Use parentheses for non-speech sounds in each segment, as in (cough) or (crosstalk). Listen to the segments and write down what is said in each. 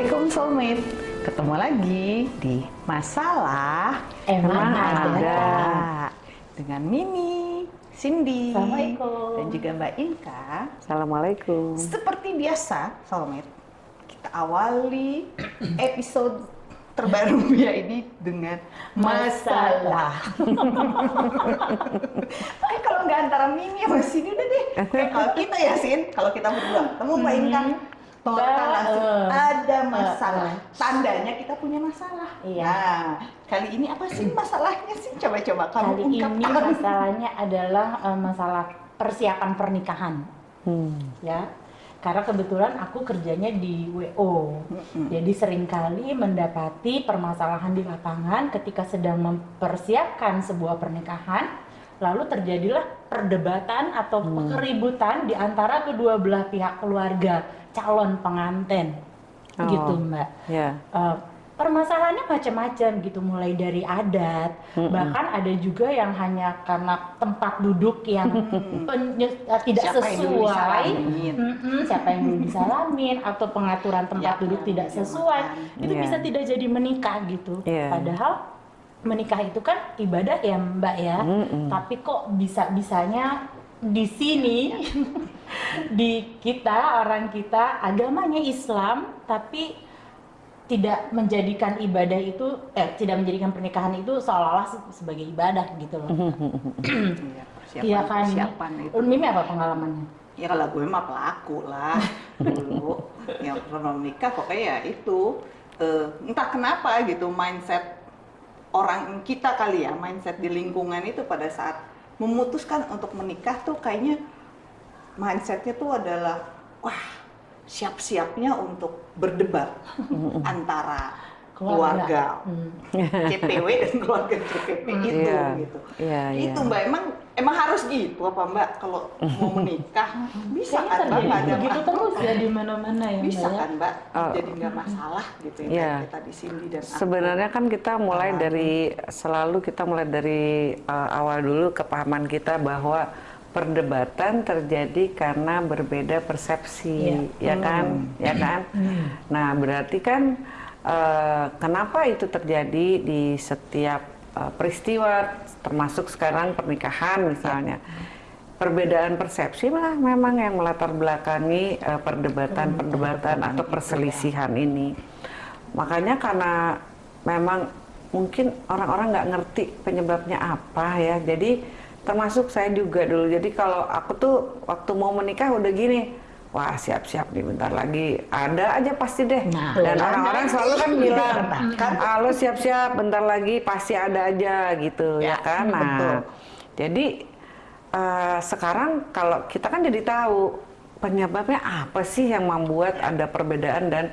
Assalamualaikum soulmate. Ketemu lagi di Masalah Emang Ada dengan Mimi, Cindy, Assalamualaikum. dan juga Mbak Inka. Assalamualaikum. Seperti biasa, soulmate, kita awali (clears throat) episode terbaru (laughs) ya ini dengan masalah. Kayak (laughs) kalau nggak antara Mimi sama Cindy udah deh. Kayak (laughs) kalau kita ya Sin, kalau kita berdua ketemu Mbak Inka, total Mbak, langsung eh. ada masalah. Tandanya kita punya masalah. Iya. Nah, kali ini apa sih (clears throat) masalahnya sih? Coba-coba kamu Kali ini masalahnya adalah eh, masalah persiapan pernikahan, Hmm. ya. Karena kebetulan aku kerjanya di WO, jadi sering kali mendapati permasalahan di lapangan ketika sedang mempersiapkan sebuah pernikahan, lalu terjadilah perdebatan atau keributan di antara kedua belah pihak keluarga calon pengantin, Oh. gitu Mbak. Ya. Eh, permasalahannya macam-macam gitu mulai dari adat bahkan ada juga yang hanya karena tempat duduk yang penye- eh, tidak Siapa yang sesuai. Mm-mm, siapa yang dulu disalamin atau pengaturan tempat Ya, duduk yang tidak dijamakan. sesuai itu Iya. bisa tidak jadi menikah gitu Iya. padahal menikah itu kan ibadah ya mbak ya Mm-mm. tapi kok bisa bisanya di sini di kita orang kita agamanya Islam tapi tidak menjadikan ibadah itu eh tidak menjadikan pernikahan itu seolah-olah se- sebagai ibadah gitu loh. Iya, Iya kan? persiapan itu. Mimi apa pengalamannya? Ya kalau gue mah pelaku lah dulu. yang pernah menikah pokoknya ya itu eh, entah kenapa gitu mindset orang kita kali ya mindset di lingkungan itu pada saat memutuskan untuk menikah tuh kayaknya mindsetnya tuh adalah wah siap-siapnya untuk berdebat antara keluarga, Hmm. CPW dan keluarga CPP itu Iya. gitu. Iya, itu mbak emang emang harus gitu apa mbak kalau mau menikah (laughs) bisa Kayaknya kan mbak nggak ada begitu ma- terus ya di mana-mana ya bisa mbak ya. kan mbak Oh. jadi nggak masalah gitu ya kayak kita di sini dan aku. Sebenarnya kan kita mulai dari selalu kita mulai dari uh, awal dulu kepahaman kita bahwa perdebatan terjadi karena berbeda persepsi, ya kan, ya kan. Nah berarti kan uh, kenapa itu terjadi di setiap uh, peristiwa, termasuk sekarang pernikahan misalnya. Perbedaan persepsi lah memang yang melatar belakangi uh, perdebatan-perdebatan atau perselisihan ini. Makanya karena memang mungkin orang-orang nggak ngerti penyebabnya apa ya. Jadi termasuk saya juga dulu. Jadi kalau aku tuh waktu mau menikah udah gini, wah siap-siap nih bentar lagi ada aja pasti deh. Nah, Dan orang-orang selalu kan bilang, Kan? ah lo siap-siap bentar lagi pasti ada aja gitu ya, Ya, kan. Nah, betul. jadi eh, sekarang kalau kita kan jadi tahu penyebabnya apa sih yang membuat ada perbedaan dan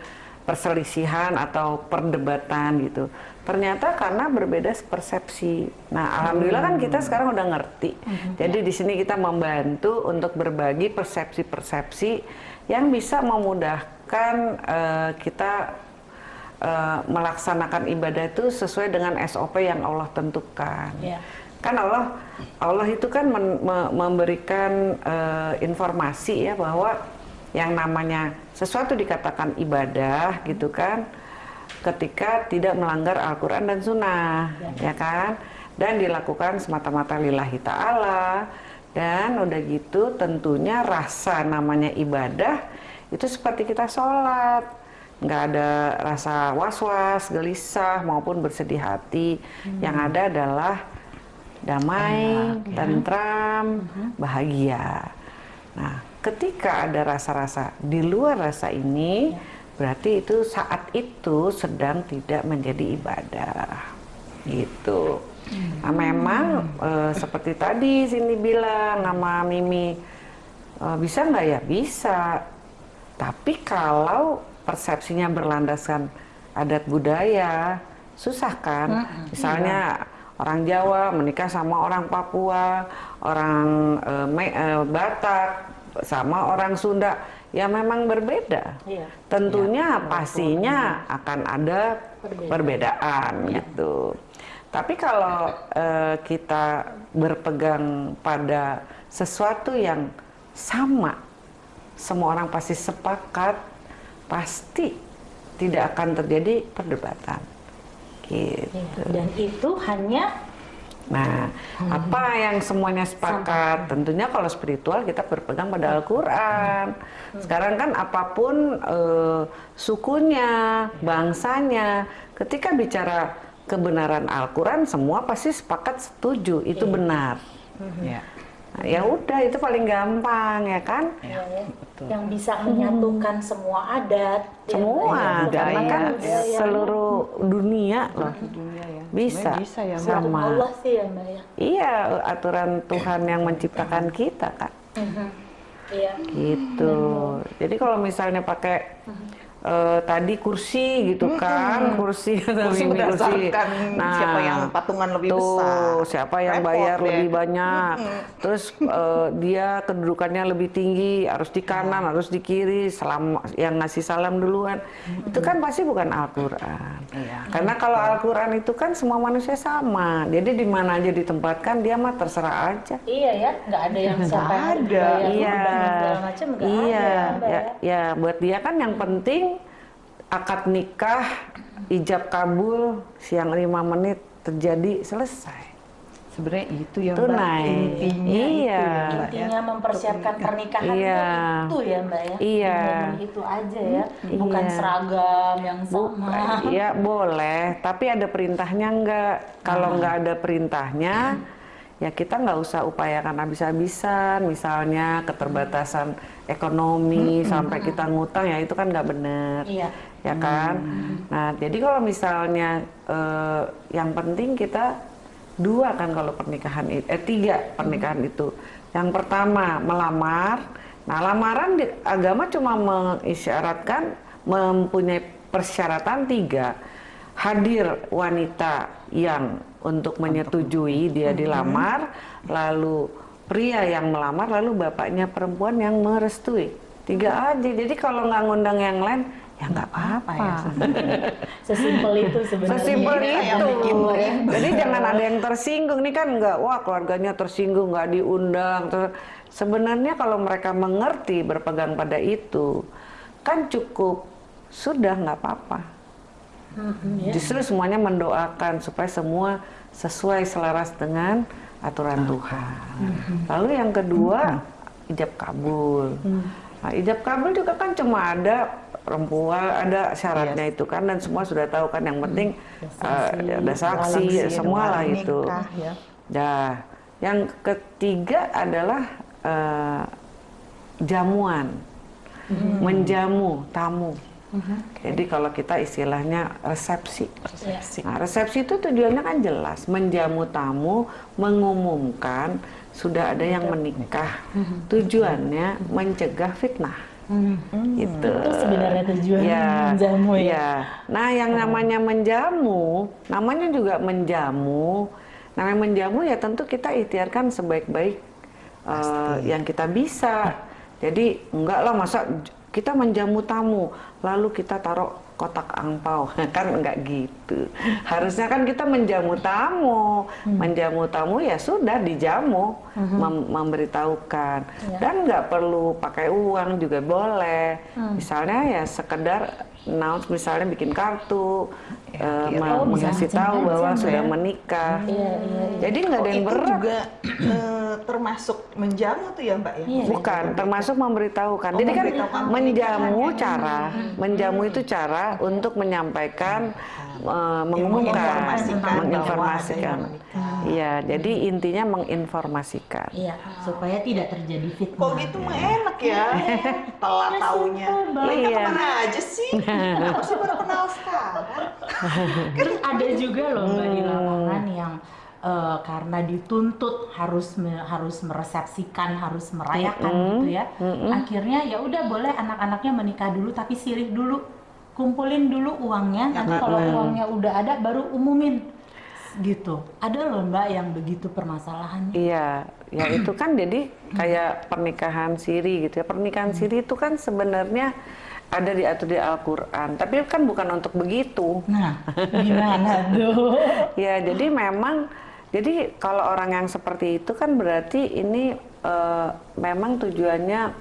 perselisihan atau perdebatan gitu. Ternyata karena berbeda persepsi. Nah, alhamdulillah kan kita sekarang udah ngerti. Jadi di sini kita membantu untuk berbagi persepsi-persepsi yang bisa memudahkan eh, kita eh, melaksanakan ibadah itu sesuai dengan SOP yang Allah tentukan. Iya. Kan Allah Allah itu kan men- me- memberikan eh, informasi ya bahwa yang namanya sesuatu dikatakan ibadah gitu kan ketika tidak melanggar Al-Qur'an dan sunnah ya. kan? Dan dilakukan semata-mata lillahi ta'ala. Dan udah gitu tentunya rasa namanya ibadah itu seperti kita sholat. Nggak ada rasa was-was, gelisah maupun bersedih hati. Yang ada adalah damai, tentram, bahagia. Nah, ketika ada rasa-rasa di luar rasa ini, berarti itu saat itu sedang tidak menjadi ibadah, gitu. Nah, memang eh, seperti tadi sini bilang nama Mimi, eh, bisa nggak ya? Bisa. Tapi kalau persepsinya berlandaskan adat budaya, susah kan? Misalnya orang Jawa menikah sama orang Papua, orang Me- eh, Batak sama orang Sunda, ya memang berbeda. Iya. Tentunya pastinya akan ada Perbedaan. perbedaan gitu. Tapi kalau eh, kita berpegang pada sesuatu yang sama, semua orang pasti sepakat, pasti tidak akan terjadi perdebatan. Gitu. Iya, Dan itu hanya Nah, apa yang semuanya sepakat? Tentunya kalau spiritual kita berpegang pada Al-Quran. Sekarang kan apa pun eh, sukunya, bangsanya, ketika bicara kebenaran Al-Quran, semua pasti sepakat setuju itu Iya. benar. Ya. Nah, ya udah itu paling gampang ya kan? ya, ya, betul. yang bisa menyatukan semua adat, ya, Semua, ya. karena budaya, kan budaya. seluruh dunia loh. Di dunia ya. Bisa. Sebenarnya bisa ya, sama. Allah sih ya mbak ya. Iya, aturan Tuhan yang menciptakan kita kan. Iya. gitu jadi kalau misalnya pakai eh, tadi kursi gitu kan kursi atau (laughs) Kursi. ini berdasarkan siapa yang patungan lebih tuh, besar. siapa yang Repot bayar deh. lebih banyak. Terus eh, dia kedudukannya lebih tinggi harus di kanan harus di kiri salam yang ngasih salam duluan. Itu kan pasti bukan Al-Quran. Iya. karena kalau Al-Quran itu kan semua manusia sama. Jadi di mana aja ditempatkan dia mah terserah aja. Iya ya, nggak ada yang siapa yang ada. berbayar Iya, iya, ya, ya. ya, buat dia kan yang penting akad nikah, ijab kabul, siang lima menit terjadi selesai. Sebenarnya itu ya Mbak, Tunai. intinya Iya. itu ya Mbak ya. Intinya mempersiapkan pernikahan Iya. itu, ya mbak ya. Iya. Memang itu aja ya, bukan Iya. seragam yang Bu, sama. ya boleh, tapi ada perintahnya enggak. Kalau enggak ada perintahnya, ya kita nggak usah upayakan habis-habisan. Misalnya keterbatasan ekonomi sampai kita ngutang, ya itu kan nggak bener. Iya. Ya kan? Nah, jadi kalau misalnya eh, yang penting kita dua kan kalau pernikahan itu, eh tiga pernikahan itu. Yang pertama melamar. Nah, lamaran di agama cuma mengisyaratkan mempunyai persyaratan tiga. Hadir wanita yang untuk menyetujui dia dilamar, lalu pria yang melamar, lalu bapaknya perempuan yang merestui. Tiga aja. Jadi kalau nggak ngundang yang lain, ya nggak apa-apa. ya, (laughs) Sesimpel itu sebenarnya. Sesimpel yang itu. Jadi jangan ada yang tersinggung nih kan nggak, wah keluarganya tersinggung nggak diundang. Terus sebenarnya kalau mereka mengerti berpegang pada itu, kan cukup sudah nggak apa-apa. Ya. Justru semuanya mendoakan supaya semua sesuai selaras dengan aturan Tuhan. Lalu yang kedua ijab kabul. Nah, ijab kabul juga kan cuma ada perempuan ada syaratnya itu kan dan semua sudah tahu kan yang penting eh, ada saksi Saksi, semua lah nikah, itu. ya. Nah, yang ketiga adalah eh, jamuan, menjamu tamu. Jadi kalau kita istilahnya resepsi. Iya. Nah, resepsi itu tujuannya kan jelas, menjamu tamu, mengumumkan sudah ada yang menikah. Tujuannya mencegah fitnah. Gitu. Itu sebenarnya tujuan menjamu ya. Iya. Nah, yang namanya menjamu, namanya juga menjamu. Namanya menjamu ya tentu kita ikhtiarkan sebaik-baik eh, yang kita bisa. Jadi enggak lah masa kita menjamu tamu, lalu kita taruh kotak angpau, (laughs) kan enggak gitu. Harusnya kan kita menjamu tamu, menjamu tamu ya sudah dijamu, mem- memberitahukan, dan nggak perlu pakai uang juga boleh. Misalnya ya sekedar announce misalnya bikin kartu, eh, Oh, bisa mengasih tahu bahwa ya. sudah menikah. Iya, iya, iya. Jadi nggak ada Oh, yang itu berat. juga eh, termasuk menjamu tuh ya Mbak ya? Iya. Bukan, termasuk memberitahukan. Oh, Jadi kan memberitahukan menjamu cara, menjamu itu cara untuk menyampaikan, mengumumkan, Menginformasikan bahwa menginformasikan. ada yang menikah. Iya, jadi intinya menginformasikan. Iya, supaya tidak terjadi fitnah. Kok gitu mah enak ya? Telat Ya, taunya. Iya. ke mana aja sih? (laughs) Kenapa sih baru kenal sekarang? Terus ada juga loh mbak di Hmm. lapangan yang eh, karena dituntut harus me- harus meresepsikan, harus merayakan gitu ya. Akhirnya ya udah boleh anak-anaknya menikah dulu tapi sirih dulu, kumpulin dulu uangnya. Nanti kalau uangnya udah ada baru umumin gitu. Ada loh mbak yang begitu permasalahannya. Iya, ya (clears throat) itu kan jadi kayak pernikahan siri gitu ya. Pernikahan siri itu kan sebenarnya ada diatur di Al-Quran, tapi kan bukan untuk begitu. Nah, gimana (laughs) tuh? Ya, jadi memang, jadi kalau orang yang seperti itu kan berarti ini eh, memang tujuannya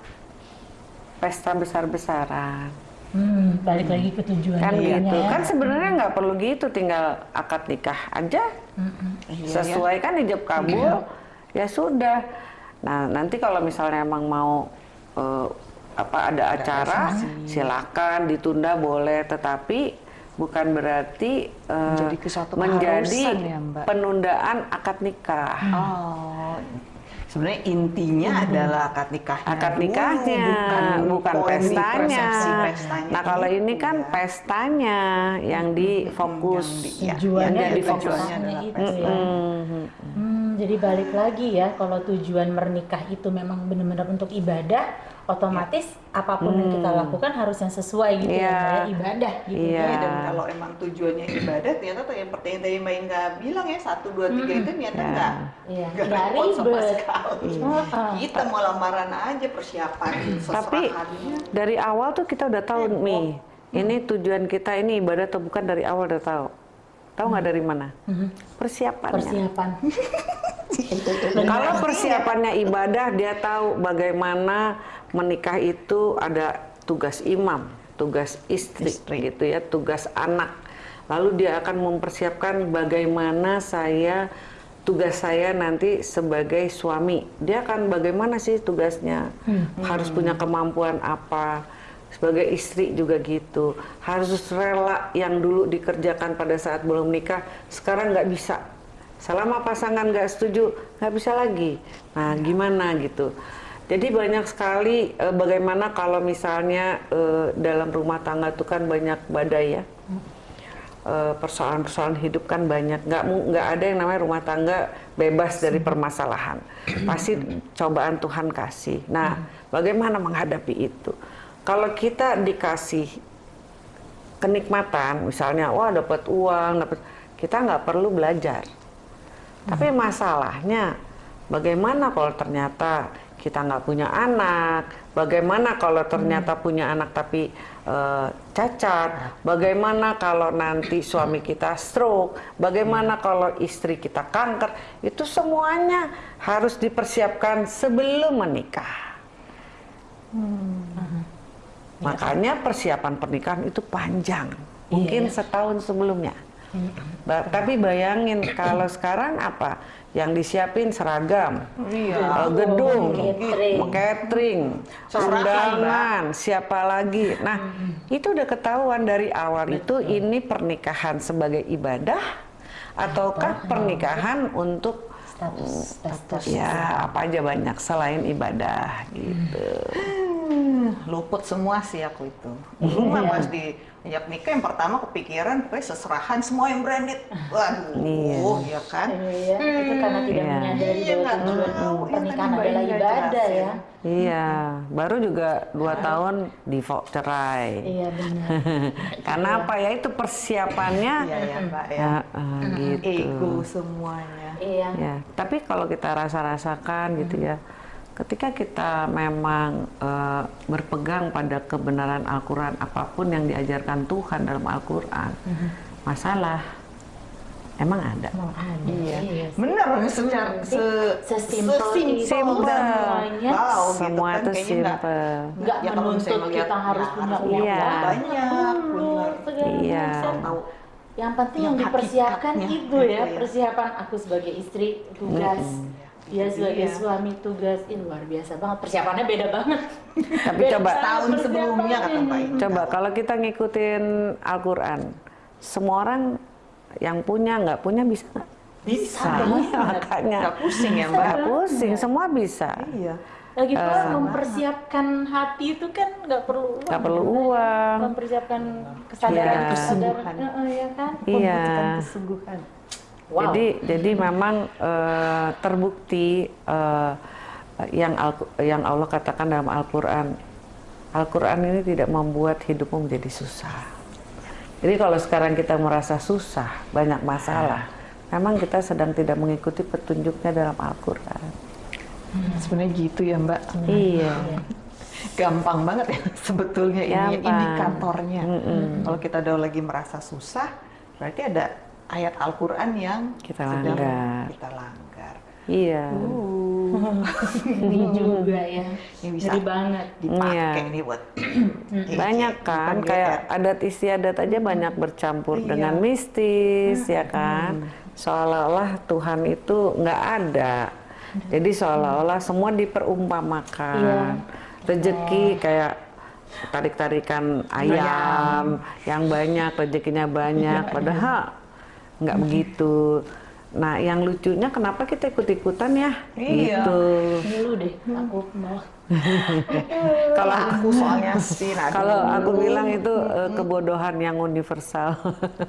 pesta besar-besaran. Hmm, balik lagi ke tujuannya kan ya. gitu. kan sebenarnya nggak perlu gitu tinggal akad nikah aja. Iya, sesuai kan ijab kabul ya sudah. Nah nanti kalau misalnya emang mau eh, apa ada acara silakan ditunda boleh. Tetapi bukan berarti eh, Menjadi menjadi ya, Mbak? penundaan akad nikah. Oh, sebenarnya intinya adalah akad nikahnya. akad dulu, nikahnya bukan, polemik pestanya. Nah kalau ini kan ya. pestanya yang difokus. Yang di- ya, Tujuannya yang jadi fokus. tujuannya Fokusnya adalah itu pesta. Hmm, jadi balik lagi ya, kalau tujuan menikah itu memang benar-benar untuk ibadah, otomatis apa pun yang kita lakukan harus yang sesuai gitu Iya. ya, kayak ibadah gitu. Iya. Iya, dan kalau emang tujuannya ibadah, ternyata tuh yang pertanyaan tadi Mbak Inga bilang ya satu dua tiga itu ternyata Ya. enggak Iya, nggak nggak repot sama sekali. Heeh. Kita mau lamaran aja persiapan Tapi seserahannya. dari awal tuh kita udah tahu Heboh. Mi, ini tujuan kita ini ibadah atau bukan dari awal udah tahu. Tahu nggak dari mana? Persiapannya. Persiapan. (laughs) (laughs) Kalau persiapannya ibadah, dia tahu bagaimana menikah itu ada tugas imam, tugas istri, gitu ya, tugas anak. Lalu dia akan mempersiapkan bagaimana saya tugas saya nanti sebagai suami. Dia akan bagaimana sih tugasnya? Harus punya kemampuan apa? Sebagai istri juga gitu. Harus rela yang dulu dikerjakan pada saat belum nikah, sekarang nggak bisa selama pasangan nggak setuju nggak bisa lagi. Nah gimana gitu? Jadi banyak sekali eh, bagaimana kalau misalnya eh, dalam rumah tangga itu kan banyak badai ya. Eh, persoalan-persoalan hidup kan banyak. Nggak nggak ada yang namanya rumah tangga bebas dari permasalahan. Pasti cobaan Tuhan kasih. Nah bagaimana menghadapi itu? Kalau kita dikasih kenikmatan misalnya wah dapat uang dapat kita nggak perlu belajar tapi masalahnya bagaimana kalau ternyata kita nggak punya anak? Bagaimana kalau ternyata punya anak tapi eh, cacat? Bagaimana kalau nanti suami kita stroke? Bagaimana kalau istri kita kanker? Itu semuanya harus dipersiapkan sebelum menikah. Makanya persiapan pernikahan itu panjang, mungkin setahun sebelumnya. Ba- tapi bayangin kalau sekarang apa? Yang disiapin seragam, Iya. eh, gedung, Catering. catering, undangan, siapa lagi. Nah, itu udah ketahuan dari awal itu ini pernikahan sebagai ibadah ataukah pernikahan untuk Status, status. ya apa aja banyak selain ibadah gitu. Hmm, luput semua sih aku itu. Dulu mah pas di ajak nikah yang pertama kepikiran pokoknya seserahan semua yang branded. Waduh, Iya. ya kan? Iya, itu karena tidak Iya. menyadari Iya, bahwa tujuan. Yang pernikahan Mbak adalah ibadah ya. Iya, baru juga dua tahun divorce cerai. Iya benar. (laughs) Karena apa ya itu persiapannya Iya ya Mbak ya. ya eh, gitu. Ego semuanya. Iya. Ya, tapi kalau kita rasa-rasakan gitu ya, ketika kita memang eh, berpegang pada kebenaran Al-Quran apa pun yang diajarkan Tuhan dalam Al-Quran, masalah emang ada. Ada. Iya. Iya. Se, Sesimpel semuanya. Wow, gitu Semua kan, itu nggak- simple. Nggak ya menuntut kita harus ya punya uang Iya. banyak, segala Iya. Yang penting yang, Yang dipersiapkan itu ya, ya. persiapan aku sebagai istri tugas, dia sebagai Iya. suami tugas, ini luar biasa banget. Persiapannya beda banget. Tapi Beda coba tahun sebelumnya kata. Pak. Coba kalau kita ngikutin Al-Quran, semua orang yang punya nggak punya bisa nggak? bisa. Iya, (laughs) makanya Nggak pusing ya Mbak. nggak pusing, semua bisa. Iya. Lagi pula mempersiapkan hati itu kan nggak perlu uang. Nggak perlu uang. Mempersiapkan kesadaran, Iya. kesadaran, Heeh, ya kan? Iya. Kesungguhan. Wow. Jadi jadi memang eh, terbukti eh, yang Al- yang Allah katakan dalam Al-Qur'an. Al-Qur'an ini tidak membuat hidupmu menjadi susah. Jadi kalau sekarang kita merasa susah, banyak masalah, memang kita sedang tidak mengikuti petunjuknya dalam Al-Qur'an. Sebenarnya gitu ya Mbak. Iya. Gampang banget ya (laughs) sebetulnya ini Gampang. indikatornya. Kalau kita udah lagi merasa susah, berarti ada ayat Al-Quran yang Kita langgar. kita langgar. Iya. Uh, Ini juga ya. Ini bisa Ngeri banget. dipakai Iya. nih buat (clears throat) banyak kan kayak GR. adat istiadat aja banyak bercampur Iya. dengan mistis ya kan seolah-olah Tuhan itu nggak ada jadi seolah-olah semua diperumpamakan Iya. rezeki kayak tarik-tarikan ayam yang banyak rezekinya banyak padahal nggak begitu nah yang lucunya kenapa kita ikut-ikutan ya Iya. gitu Dulu deh, aku mau. (laughs) kalau aku soalnya sih nah, Kalau dulu. aku bilang itu eh, kebodohan yang universal.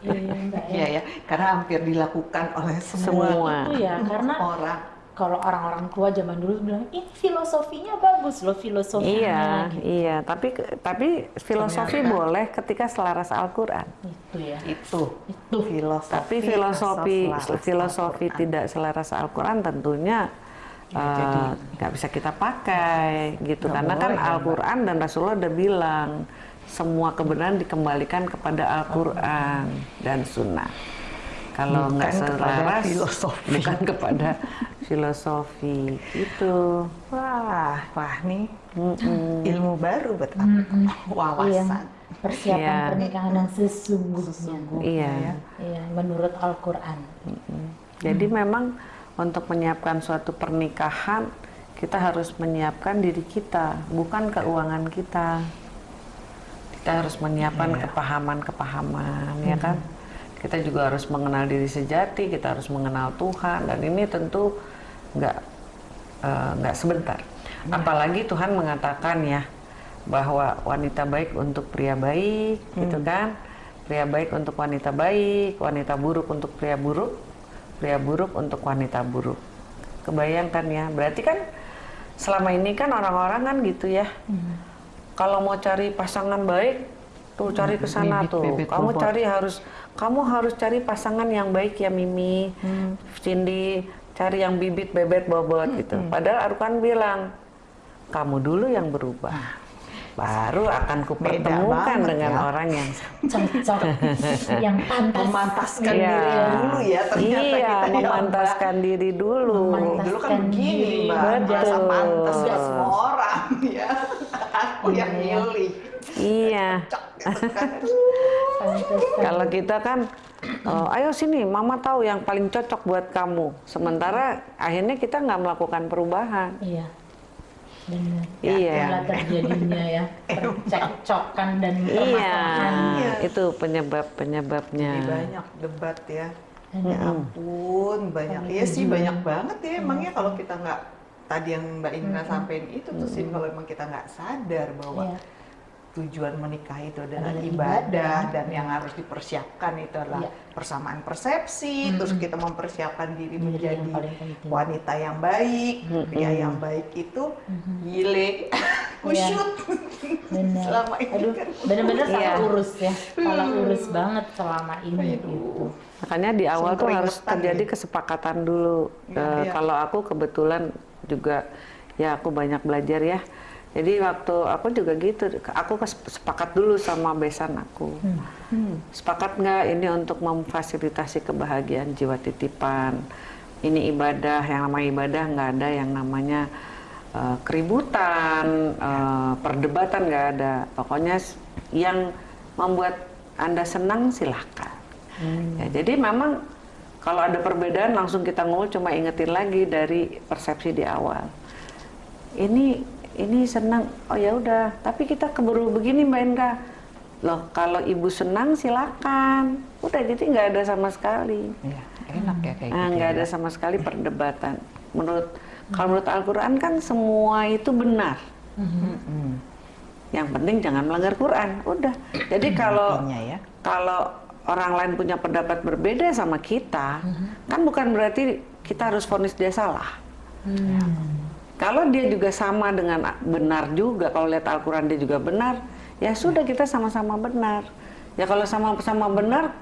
Iya, iya, ya. Iya ya, karena hampir dilakukan oleh semua, Semua. Itu ya, karena orang. Kalau orang-orang tua zaman dulu bilang ini filosofinya bagus loh filosofinya iya, gitu. iya. Tapi tapi filosofi Ternyata. boleh ketika selaras Al-Quran. itu ya Itu itu filosofi. Tapi filosofi filosofi Al-Quran. tidak selaras Al-Quran tentunya Ya, eh, jadi- nggak bisa kita pakai gitu karena kan boleh, Mbak. Al-Quran dan Rasulullah udah bilang semua kebenaran dikembalikan kepada Al-Quran dan Sunnah. Kalau nggak selaras, filosofi. bukan kepada filosofi itu. Wah, wah nih Mm-mm. ilmu baru buat aku. Mm-mm. Wawasan. Iya, persiapan Iya. pernikahan yang sesungguhnya Sesungguhnya Iya. ya. iya menurut Al-Quran Jadi memang untuk menyiapkan suatu pernikahan kita harus menyiapkan diri kita, bukan keuangan kita. Kita harus menyiapkan Iya. kepahaman-kepahaman, ya kan? Kita juga harus mengenal diri sejati, kita harus mengenal Tuhan, dan ini tentu nggak eh, nggak sebentar. Apalagi Tuhan mengatakan ya bahwa wanita baik untuk pria baik, gitu kan? Pria baik untuk wanita baik, wanita buruk untuk pria buruk, pria buruk untuk wanita buruk. Kebayangkan ya, berarti kan selama ini kan orang-orang kan gitu ya. Kalau mau cari pasangan baik, tuh cari ke sana tuh. bibit kamu bobot. cari harus kamu harus cari pasangan yang baik ya Mimi. Cindy cari yang bibit bebet bobot gitu. Padahal Arkan bilang kamu dulu yang berubah. Baru akan kupertemukan dengan ya. orang yang cocok yang pantas Memantaskan Iya. diri dulu ya ternyata iya, kita ya, memantaskan diri dulu. Memantas- Dulu kan Memantaskan begini mbak, merasa pantas nggak semua orang ya. Aku yang Iya. milih. Iya. (laughs) Kalau kita kan, oh, ayo sini, Mama tahu yang paling cocok buat kamu. Sementara akhirnya kita nggak melakukan perubahan. iya benar Ya, iya, Itulah terjadinya ya percekcokan dan iya, permasalahan Iya. itu penyebab penyebabnya. Jadi banyak debat ya. Ya ampun, banyak. Iya sih banyak banget ya. Emangnya kalau kita nggak tadi yang Mbak Indra sampaikan itu tuh sih kalau emang kita nggak sadar bahwa Iya. Tujuan menikah itu adalah Adalah ibadah, ibadah. dan yang harus dipersiapkan itu adalah Iya. persamaan persepsi, terus kita mempersiapkan diri Diri yang menjadi penting. wanita yang baik, pria yang baik itu gile, (laughs) kusyut. benar Selama ini aduh kan. benar-benar salah Iya. urus ya salah urus banget selama ini gitu Aduh. Makanya di awal tuh harus terjadi ya. kesepakatan dulu. Iya, Eh, iya. Kalau aku kebetulan juga ya aku banyak belajar ya. Jadi waktu aku juga gitu, aku sepakat dulu sama besan aku. Sepakat nggak ini untuk memfasilitasi kebahagiaan jiwa titipan. Ini ibadah, yang namanya ibadah nggak ada yang namanya eh, keributan, eh, perdebatan nggak ada. Pokoknya yang membuat anda senang silahkan. Ya, jadi memang kalau ada perbedaan langsung kita ngomong cuma ingetin lagi dari persepsi di awal. Ini ini senang, oh ya udah. Tapi kita keburu begini Mbak Indra. Loh kalau ibu senang silakan. Udah jadi nggak ada sama sekali. Iya, enak ya kayak Nah, gitu. nggak ya. ada sama sekali perdebatan. Menurut kalau menurut Al-Quran kan semua itu benar. Mm-mm. Yang penting jangan melanggar Quran. Udah. Jadi kalau ya. kalau orang lain punya pendapat berbeda sama kita, kan bukan berarti kita harus vonis dia salah. Kalau dia juga sama dengan benar juga, kalau lihat Al-Quran dia juga benar, ya sudah kita sama-sama benar. Ya kalau sama-sama benar,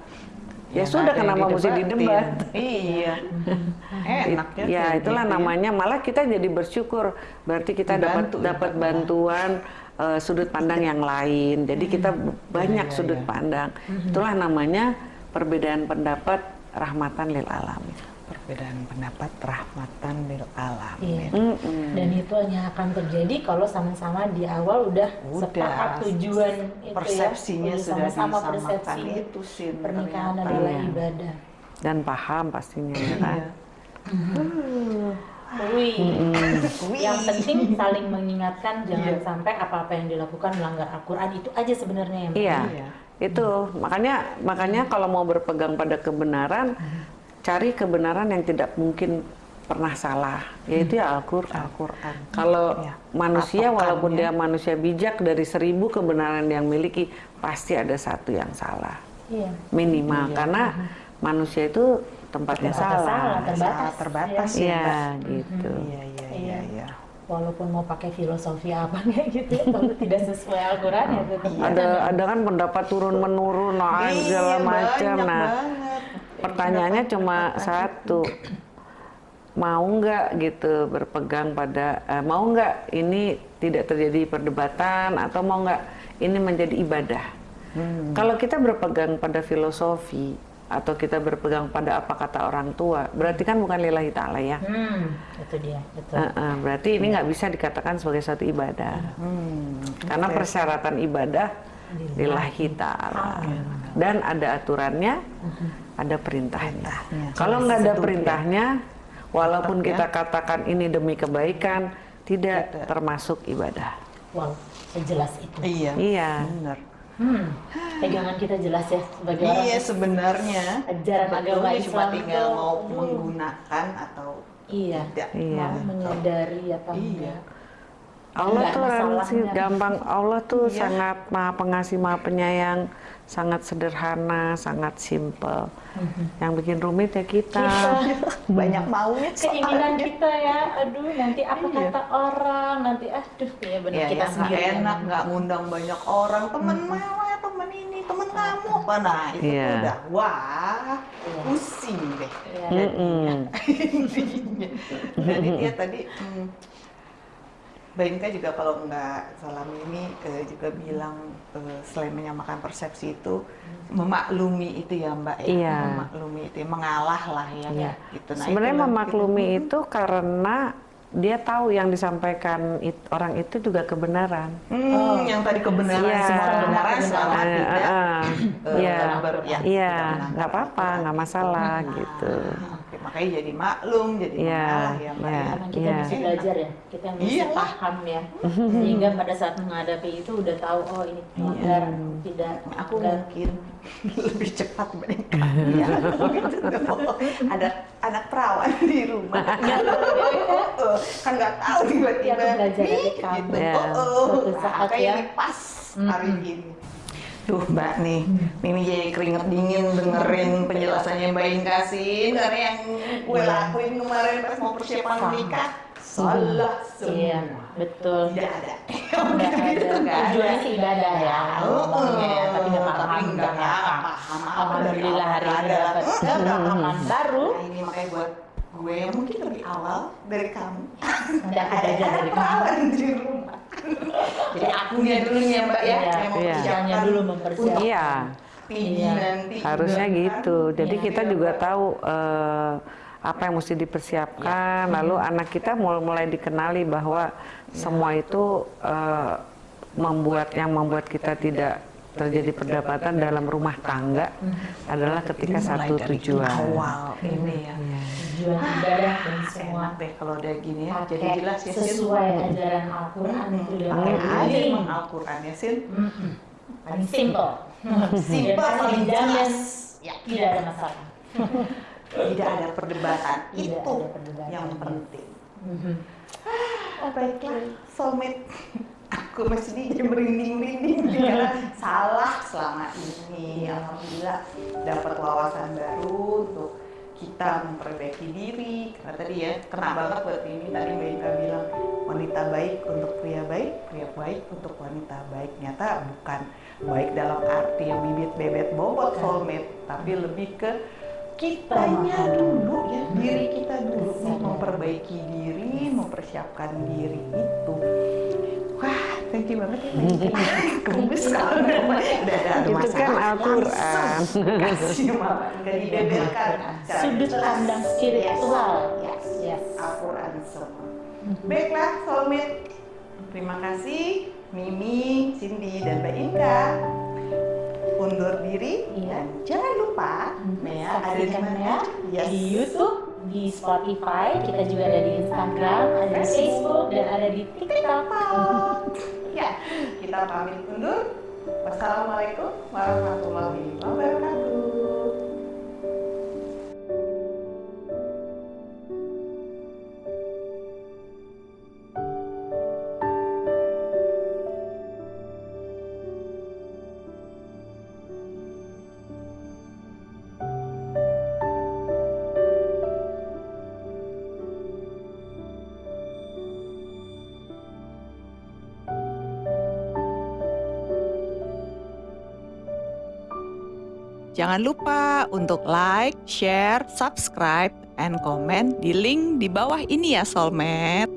ya, nggak sudah kenapa mesti didebat? Iya. (laughs) Enak ya. ya itulah gitu ya. namanya malah kita jadi bersyukur berarti kita dapat ya, dapat Pak. bantuan eh, sudut pandang yang lain jadi kita banyak iya, sudut iya. pandang itulah namanya perbedaan pendapat rahmatan lil alamin perbedaan pendapat rahmatan lil alamin. Iya. Mm-mm. Dan itu hanya akan terjadi kalau sama-sama di awal udah, Udah. sepakat tujuan itu Persepsinya ya. sudah sama-sama persepsi itu sih pernikahan ternyata. adalah Iya. ibadah. Dan paham pastinya ya kan. Iya. Wih. Wih. Yang penting saling mengingatkan jangan Iya. sampai apa-apa yang dilakukan melanggar Al-Qur'an itu aja sebenarnya yang Iya. Iya. Itu makanya makanya kalau mau berpegang pada kebenaran, cari kebenaran yang tidak mungkin pernah salah, yaitu ya Al-Qur'an. Al-Quran. Kalau Iya. manusia Patokannya. walaupun dia manusia bijak dari seribu kebenaran yang miliki, pasti ada satu yang salah Iya. minimal karena manusia itu tempatnya Tempatnya salah. salah, terbatas. Terbatas Iya. ya, Iya, Mbak. gitu. Iya, iya, iya, iya. Walaupun mau pakai filosofi apa (laughs) kayak gitu, ya, kalau tidak sesuai Al-Qur'an ya Ada ada kan pendapat turun menurun, nah Iya, segala macam. banyak Nah, banget. Pertanyaannya cuma satu, mau nggak gitu berpegang pada, eh, mau nggak ini tidak terjadi perdebatan atau mau nggak ini menjadi ibadah? Kalau kita berpegang pada filosofi atau kita berpegang pada apa kata orang tua, berarti kan bukan lillahi ta'ala ya. Hmm, itu dia, betul. Eh, eh, berarti ini nggak bisa dikatakan sebagai satu ibadah. Hmm, Karena persyaratan ibadah lillahi ta'ala. Dan ada aturannya, ada perintahnya. Kalau nggak ada perintahnya, walaupun kita katakan ini demi kebaikan, tidak termasuk ibadah. Wow, sejelas itu. Iya. Iya. Benar. Hmm, pegangan kita jelas ya sebagai orang Iya sebenarnya ajaran agama Sebetulnya cuma Islam tinggal tuh, mau aduh. menggunakan atau Iya. tidak. Iya. mau menyadari atau Iya. enggak. Allah tuh benar. gampang. Allah tuh Iya. sangat maha pengasih, maha penyayang, sangat sederhana, sangat simple. Yang bikin rumit ya kita. (laughs) Banyak maunya Keinginan kita ya, aduh nanti apa Iya. kata orang, nanti aduh ya benar Ya, kita nggak sendiri. yang enak, nggak ngundang banyak orang, temen mewah, temen ini, temen kamu apa nah itu Iya. tuh udah wah Iya. pusing deh. Iya. Mm-mm. (laughs) Intinya. Jadi dia tadi hmm, Mbak Inka juga kalau nggak salah ini eh, juga bilang eh, selain menyamakan persepsi itu memaklumi itu ya Mbak ya, Iya. memaklumi itu ya, mengalah lah ya. Iya. Gitu. Nah, Sebenarnya memaklumi gitu. itu karena dia tahu yang disampaikan it- orang itu juga kebenaran. Hmm, Oh. yang tadi kebenaran Iya. semua kebenaran selama Eh, tidak eh, Iya, ya, iya, nggak apa-apa, nggak masalah Nah, gitu. Oke, makanya jadi maklum, jadi Iya, mengalah ya Mbak. iya. ya. Karena kita Iya. bisa belajar ya, kita yang bisa Iyalah. paham ya, sehingga pada saat menghadapi itu udah tahu oh ini melanggar, tidak Aku melanggar. mungkin (laughs) lebih cepat mereka. ya, gitu. Ada anak perawan di rumah. (laughs) (laughs) Oh, kan nggak tahu tiba-tiba. Iya, aku belajar dari kamu. Gitu. Ya. Oh, oh. Nah, kayak ya. ini pas hari ini. Duh Mbak nih, Mimi jadi keringet dingin dengerin penjelasannya Mbak Inka sih Karena yang gue Iya. lakuin kemarin pas mau persiapan menikah Salah semua Iya, betul. Tidak ada (laughs) ada. Nggak ada. Tujuannya sih ibadah ya, ya, tapi nggak paham, Tapi nggak paham paham. Alhamdulillah hari ini ada. dapat Nggak pengalaman baru. Nah ini makanya buat gue yang mungkin lebih awal dari kamu Nanti aku belajar dari (laughs) kamu. perawan di rumah Jadi akunya dulu nih ya Mbak ya Iya, yang iya. mempersiapkan Jangan dulu mempersiapkan. Iya, Iya. nanti harusnya juga, gitu. kan? Jadi Iya. kita juga tahu eh, apa yang mesti dipersiapkan. Lalu anak kita mulai mulai dikenali bahwa semua itu eh, membuat yang membuat kita tidak terjadi perdapatan dalam rumah tangga adalah ketika satu tujuan. awal ini ya Tujuan ibadah dan Ah, semua enak deh kalau udah gini ya jadi jelas ya Sin sesuai ajaran Al-Quran itu udah pakai aja emang Al-Quran ya Sin Mm-mm. Paling simple. Simple, (laughs) Dan paling jelas. Ya. tidak ada masalah. (laughs) tidak ada perdebatan Tidak itu ada perdebatan. yang penting Mhm. oh baiklah soulmate aku masih di merinding-merinding (laughs) karena salah selama ini alhamdulillah dapat wawasan baru untuk kita memperbaiki diri. Karena tadi ya kena banget buat ini tadi Mbak Ika bilang wanita baik untuk pria baik pria baik untuk wanita baik. Nyata bukan baik dalam arti yang bibit bebet bobot soulmate tapi lebih ke kitanya dulu ya diri kita dulu. Memperbaiki diri mempersiapkan diri itu thank you banget ya gemes (laughs) kalau ada Itu kan Al-Quran. (laughs) kasih nggak dibeberkan Sudut pandang spiritual. yes, Yes. Al-Quran semua baiklah soulmate terima kasih Mimi, Cindy, dan Mbak Inka undur diri. Iya. dan jangan lupa ya ada di Saksikan mana ya Yes. di YouTube, di Spotify, kita juga ada di Instagram, ada di Facebook, dan ada di TikTok. Ya, kita pamit undur. Wassalamualaikum warahmatullahi wabarakatuh. Jangan lupa untuk like, share, subscribe, and comment di link di bawah ini ya Soulmate.